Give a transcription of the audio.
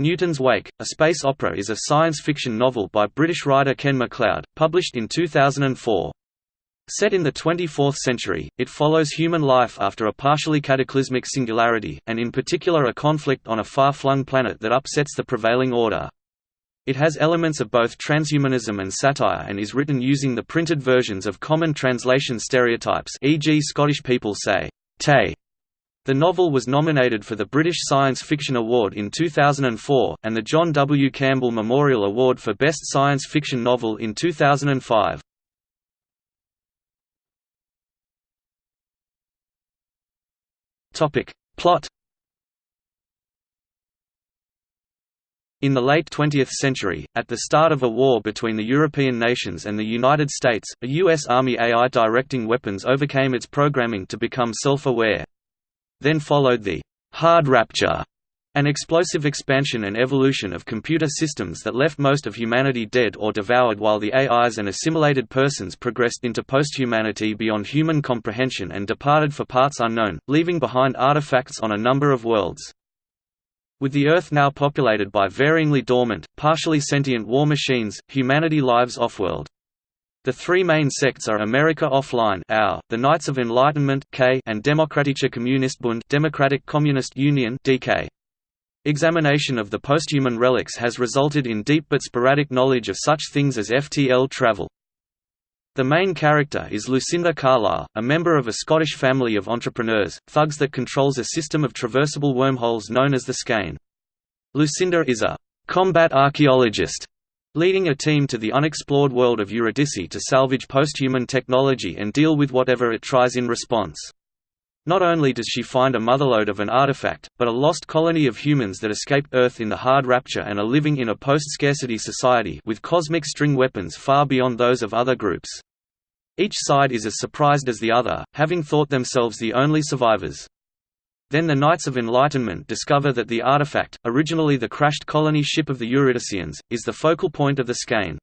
Newton's Wake, a space opera is a science fiction novel by British writer Ken MacLeod, published in 2004. Set in the 24th century, it follows human life after a partially cataclysmic singularity, and in particular a conflict on a far-flung planet that upsets the prevailing order. It has elements of both transhumanism and satire and is written using the printed versions of common translation stereotypes e.g. Scottish people say, tay, the novel was nominated for the British Science Fiction Award in 2004, and the John W. Campbell Memorial Award for Best Science Fiction Novel in 2005. Plot In the late 20th century, at the start of a war between the European nations and the United States, a U.S. Army AI directing weapons overcame its programming to become self-aware. Then followed the hard rapture, an explosive expansion and evolution of computer systems that left most of humanity dead or devoured while the AIs and assimilated persons progressed into post-humanity beyond human comprehension and departed for parts unknown, leaving behind artifacts on a number of worlds. With the Earth now populated by varyingly dormant, partially sentient war machines, humanity lives off-world. The three main sects are America Offline the Knights of Enlightenment K and Demokratische Kommunistbund Democratic Communist Union DK. Examination of the posthuman relics has resulted in deep but sporadic knowledge of such things as FTL travel. The main character is Lucinda Carlyle, a member of a Scottish family of entrepreneurs, thugs that controls a system of traversable wormholes known as the Skein. Lucinda is a combat archaeologist leading a team to the unexplored world of Eurydice to salvage posthuman technology and deal with whatever it tries in response. Not only does she find a motherlode of an artifact, but a lost colony of humans that escaped Earth in the Hard Rapture and are living in a post-scarcity society with cosmic string weapons far beyond those of other groups. Each side is as surprised as the other, having thought themselves the only survivors. Then the Knights of Enlightenment discover that the artifact, originally the crashed colony ship of the Eurydiceans, is the focal point of the skein.